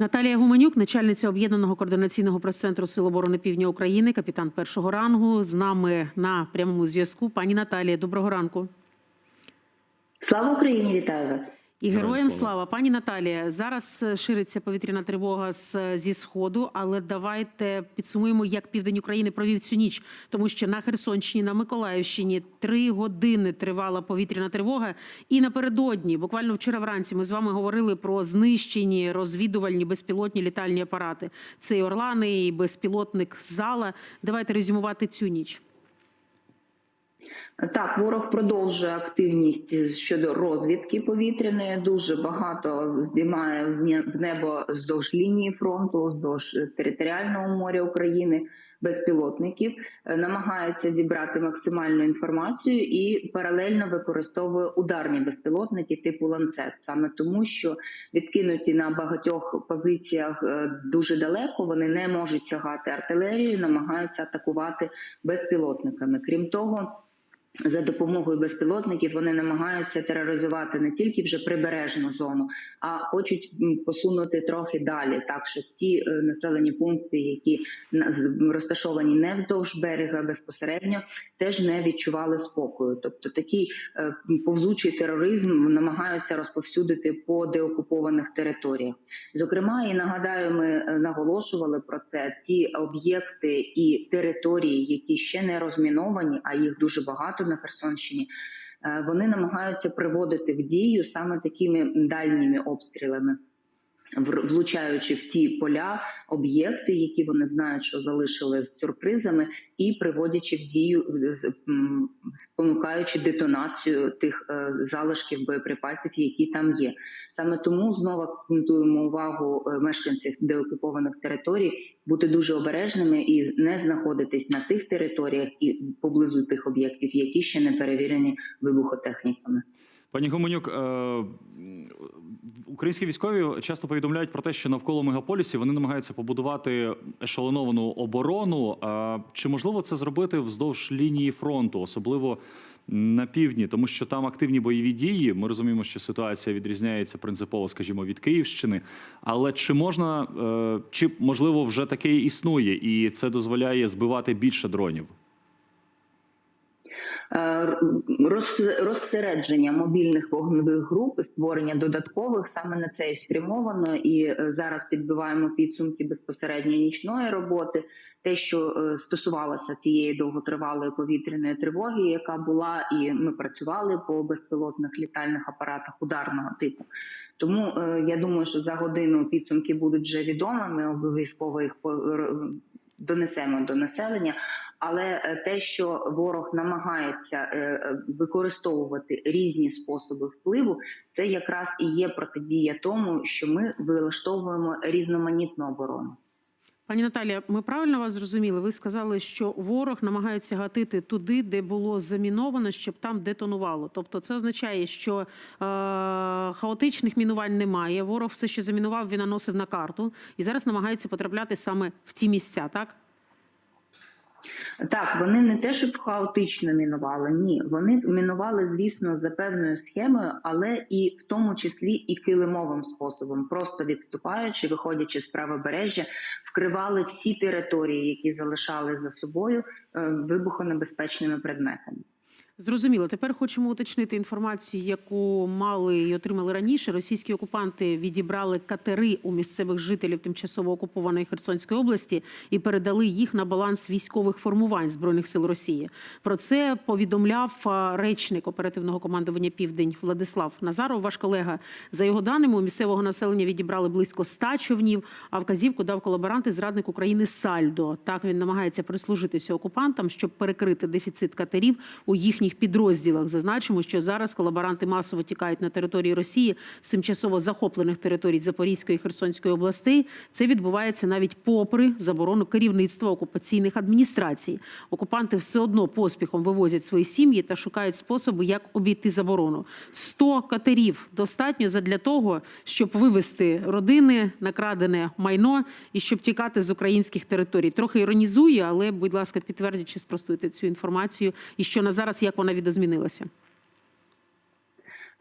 Наталія Гуменюк, начальниця об'єднаного координаційного прес-центру Сил оборони Півдня України, капітан першого рангу, з нами на прямому зв'язку. Пані Наталія, доброго ранку. Слава Україні! Вітаю вас! І Героям слава. пані Наталія. Зараз е, шириться повітряна тривога з зі сходу, але давайте підсумуємо, як південь України провів цю ніч, тому що на Херсонщині, на Миколаївщині три години тривала повітряна тривога. І напередодні, буквально вчора вранці, ми з вами говорили про знищені розвідувальні безпілотні літальні апарати. Це і Орлани, і безпілотник зала. Давайте резюмувати цю ніч. Так, ворог продовжує активність щодо розвідки повітряної. Дуже багато здіймає в не- в небо здовж лінії фронту, вздовж територіального моря України. Безпілотників Е, намагається зібрати максимальну інформацію і паралельно використовує ударні безпілотники типу ланцет, саме тому, що відкинуті на багатьох позиціях е, дуже далеко, вони не можуть сягати артилерією, намагаються атакувати безпілотниками. Крім того. За допомогою безпілотників вони намагаються тероризувати не тільки вже прибережну зону, а хочуть посунути трохи далі, так щоб ті е, населені пункти, які розташовані не вздовж берега безпосередньо, теж не відчували спокою. Тобто такий е, повзучий тероризм намагаються розповсюдити по деокупованих територіях. Зокрема, і нагадаю, ми е, наголошували про це ті об'єкти і території, які ще не розміновані, а їх дуже багато на Херсонщині. е, Вони намагаються приводити в дію саме такими дальніми обстрілами, влучаючи в ті поля, об'єкти, які вони знають, що залишили з сюрпризами, і приводячи в дію, спонукаючи детонацію тих е, залишків боєприпасів, які там є. Саме тому знову акцентуємо увагу е, мешканців деокупованих територій бути дуже обережними і не знаходитись на тих територіях і поблизу тих об'єктів, які ще не перевірені вибухотехніками. Пані Гуменюк, е, українські військові часто повідомляють про те, що навколо мегаполісів вони намагаються побудувати ешелоновану оборону. Чи можливо це зробити вздовж лінії фронту, особливо на півдні, тому що там активні бойові дії. Ми розуміємо, що ситуація відрізняється принципово, скажімо, від Київщини. Але чи можна, е, чи можливо вже таке існує, і це дозволяє збивати більше дронів? Е, розсередження мобільних вогневих груп, створення додаткових саме на це і спрямовано. І е, зараз підбиваємо підсумки безпосередньо нічної роботи. Те, що е, стосувалося цієї довготривалої повітряної тривоги, яка була, і ми працювали по безпілотних літальних апаратах ударного типу. Тому я думаю, що за годину підсумки будуть вже відомі. Ми обов'язково їх донесемо до населення. Але е, те, що ворог намагається е, е, використовувати різні способи впливу, це якраз і є протидія тому, що ми вилаштовуємо різноманітну оборону. Пані Наталія, ми правильно вас зрозуміли? Ви сказали, що ворог намагається гатити туди, де було заміновано, щоб там детонувало. Тобто, це означає, що е, хаотичних мінувань немає. Ворог все, що замінував, він наносив на карту і зараз намагається потрапляти саме в ті місця, так? Так, вони не те, щоб хаотично мінували, ні, вони мінували, звісно, за певною схемою, але і в тому числі і килимовим способом, просто відступаючи, виходячи з правобережжя, вкривали всі території, які залишали за собою е, вибухонебезпечними предметами. Зрозуміло. Тепер хочемо уточнити інформацію, яку мали і отримали раніше. Російські окупанти відібрали катери у місцевих жителів тимчасово окупованої Херсонської області і передали їх на баланс військових формувань збройних сил Росії. Про це повідомляв речник оперативного командування Південь Владислав Назаров. Ваш колега за його даними у місцевого населення відібрали близько 100 човнів. А вказівку дав колаборант і зрадник України Сальдо. Так він намагається прислужитися окупантам, щоб перекрити дефіцит катерів у їхніх підрозділах. Зазначимо, що зараз колаборанти масово тікають на території Росії з тимчасово захоплених територій Запорізької і Херсонської областей. Це відбувається навіть попри заборону керівництва окупаційних адміністрацій. Окупанти все одно поспіхом вивозять свої сім'ї та шукають способи, як обійти заборону. 100 катерів достатньо задля того, щоб вивезти родини, накрадене майно і щоб тікати з українських територій. Трохи іронізую, але, будь ласка, підтвердіть спростуйте цю інформацію, і що на зараз як вона відозмінилася.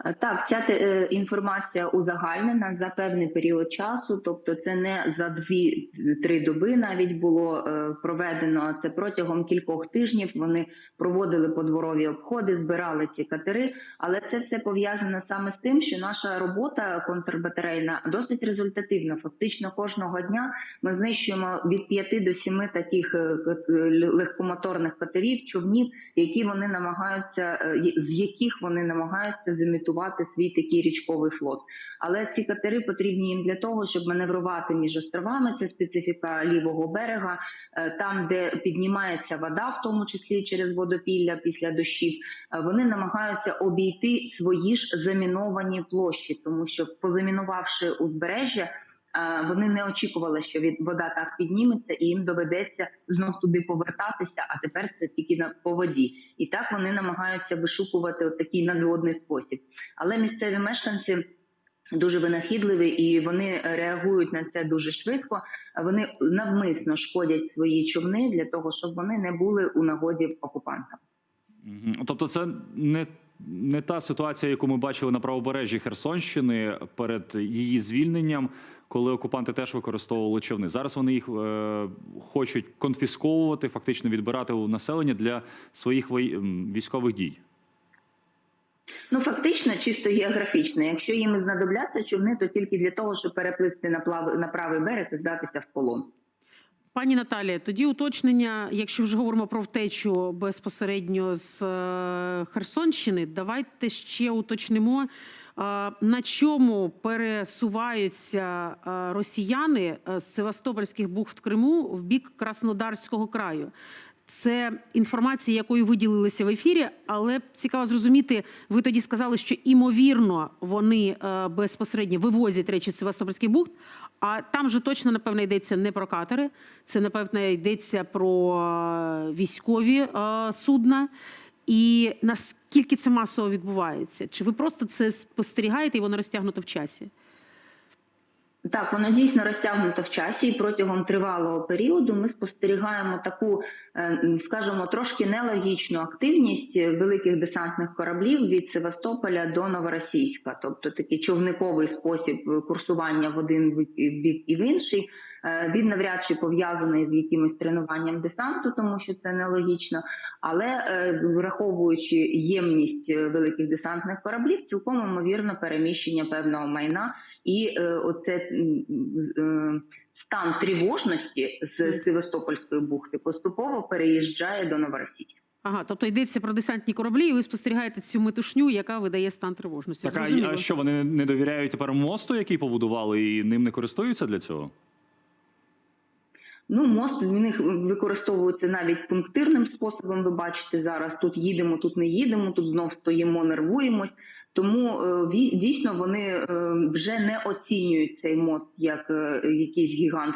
Е, Так, ця е, інформація узагальнена за певний період часу, тобто це не за дві-три доби навіть було е, проведено. Це протягом кількох тижнів. Вони проводили подворові обходи, збирали ці катери. Але це все пов'язано саме з тим, що наша робота контрбатарейна досить результативна. Фактично кожного дня ми знищуємо від 5 до 7 таких легкомоторних катерів, човнів, які вони намагаються з яких вони намагаються зімітувати свій такий річковий флот. Але ці катери потрібні їм для того, щоб маневрувати між островами. Це специфіка лівого берега, е, там, де піднімається вода, в тому числі через водопілля після дощів. е, Вони намагаються обійти свої ж заміновані площі, тому що позамінувавши узбережжя. Вони не очікували, що від вода так підніметься, і їм доведеться знов туди повертатися. А тепер це тільки на по воді, і так вони намагаються вишукувати такий надводний спосіб. Але місцеві мешканці дуже винахідливі і вони реагують на це дуже швидко. Вони навмисно шкодять свої човни для того, щоб вони не були у нагоді окупантам. Тобто, це не, не та ситуація, яку ми бачили на правобережжі Херсонщини перед її звільненням, коли окупанти теж використовували човни. Зараз вони їх е, хочуть конфісковувати, фактично відбирати у населення для своїх вої- військових дій. Ну фактично, чисто географічно. Якщо їм знадобляться човни, то тільки для того, щоб перепливти на плав на правий берег і здатися в полон. Пані Наталія, тоді уточнення, якщо вже говоримо про втечу безпосередньо з е, Херсонщини, давайте ще уточнимо, е, на чому пересуваються е, росіяни з Севастопольських бухт Криму в бік Краснодарського краю. Це інформація, якою ви ділилися в ефірі, але цікаво зрозуміти. Ви тоді сказали, що імовірно вони е, безпосередньо вивозять речі з Севастопольських бухт. А там же точно напевно йдеться не про катери, це напевно йдеться про е, військові е, судна. І наскільки це масово відбувається? Чи ви просто це спостерігаєте і воно розтягнуто в часі? Так, воно дійсно розтягнуто в часі, і протягом тривалого періоду ми спостерігаємо таку, е, скажімо, трошки нелогічну активність великих десантних кораблів від Севастополя до Новоросійська, тобто такий човниковий спосіб курсування в один бік і в інший. Е, Він навряд чи пов'язаний з якимось тренуванням десанту, тому що це нелогічно. Але е, враховуючи ємність великих десантних кораблів, цілком ймовірно переміщення певного майна і е, оце е, стан тривожності з Севастопольської бухти поступово переїжджає до Новоросійська. Ага, тобто йдеться про десантні кораблі, і ви спостерігаєте цю метушню, яка видає стан тривожності. Так, а, Зрозуміло. а що вони не довіряють тепер мосту, який побудували, і ним не користуються для цього? Ну, мост в них використовується навіть пунктирним способом. Ви бачите зараз: тут їдемо, тут не їдемо, тут знов стоїмо, нервуємось. Тому е, дійсно вони е, вже не оцінюють цей мост як е, якийсь гігант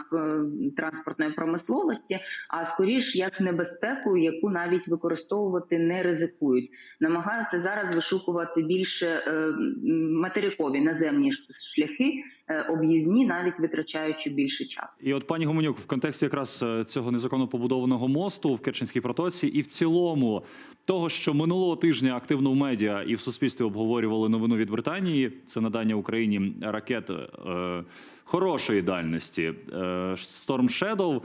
транспортної промисловості, а скоріш як небезпеку, яку навіть використовувати не ризикують. Намагаються зараз вишукувати більше материкові наземні шляхи, об'їзні, навіть витрачаючи більше часу. І от пані Гуменюк, в контексті якраз е, цього незаконно побудованого мосту в Керченській протоці, і в цілому того, що минулого тижня активно в медіа і в суспільстві обговорювали новину від Британії, це надання Україні ракет е, хорошої дальності е, Storm Shadow,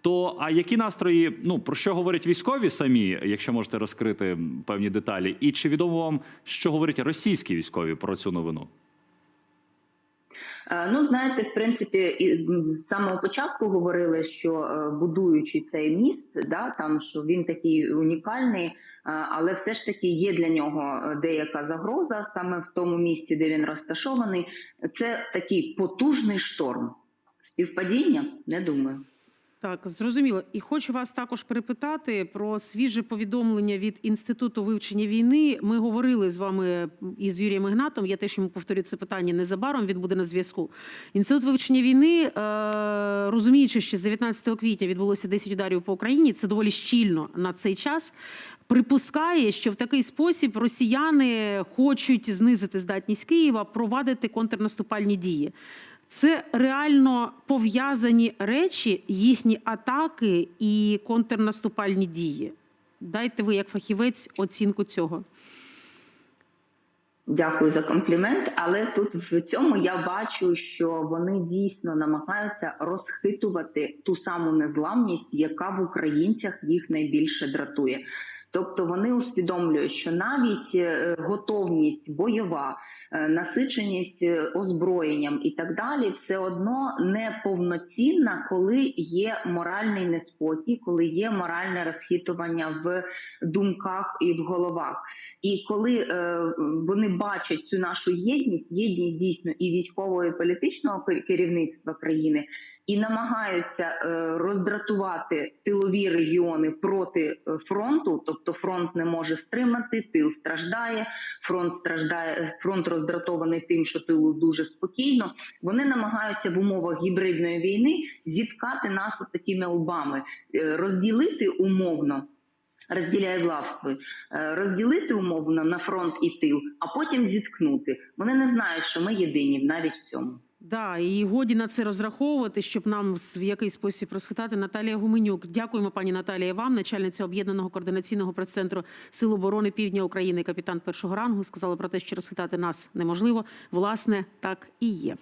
То а які настрої? Ну про що говорять військові самі, якщо можете розкрити певні деталі, і чи відомо вам, що говорять російські військові про цю новину? Е, Ну, знаєте, в принципі, з самого початку говорили, що е, будуючи цей міст, да, там що він такий унікальний, е, але все ж таки є для нього деяка загроза саме в тому місці, де він розташований. Це такий потужний шторм. Співпадіння? Не думаю. Так, зрозуміло. І хочу вас також перепитати про свіже повідомлення від інституту вивчення війни. Ми говорили з вами із Юрієм Ігнатом. Я теж йому повторю це питання незабаром. Він буде на зв'язку. Інститут вивчення війни, е, розуміючи, що з 19 квітня відбулося 10 ударів по Україні. Це доволі щільно на цей час. Припускає, що в такий спосіб росіяни хочуть знизити здатність Києва, провадити контрнаступальні дії. Це реально пов'язані речі, їхні атаки і контрнаступальні дії. Дайте ви, як фахівець, оцінку цього. Дякую за комплімент. Але тут в цьому я бачу, що вони дійсно намагаються розхитувати ту саму незламність, яка в українцях їх найбільше дратує. Тобто вони усвідомлюють, що навіть е, готовність бойова, е, насиченість е, озброєнням і так далі, все одно не повноцінна, коли є моральний неспокій, коли є моральне розхитування в думках і в головах. І коли вони бачать цю нашу єдність, єдність дійсно і військового, і політичного керівництва країни, і намагаються е, роздратувати тилові регіони проти е, фронту, тобто фронт не може стримати, тил страждає, фронт страждає, фронт роздратований тим, що тилу дуже спокійно. Вони намагаються в умовах гібридної війни зіткати нас от такими лбами, е, розділити умовно. Розділяє властвуй, е, розділити умовно на фронт і тил, а потім зіткнути. Вони не знають, що ми єдині навіть в цьому. Да, і годі на це розраховувати, щоб нам в якийсь спосіб розхитати. Наталія Гуменюк. Дякуємо, пані Наталія. Вам, начальниця об'єднаного координаційного прес-центру Сил оборони Півдня України, капітан першого рангу, сказала про те, що розхитати нас неможливо. Власне, так і є.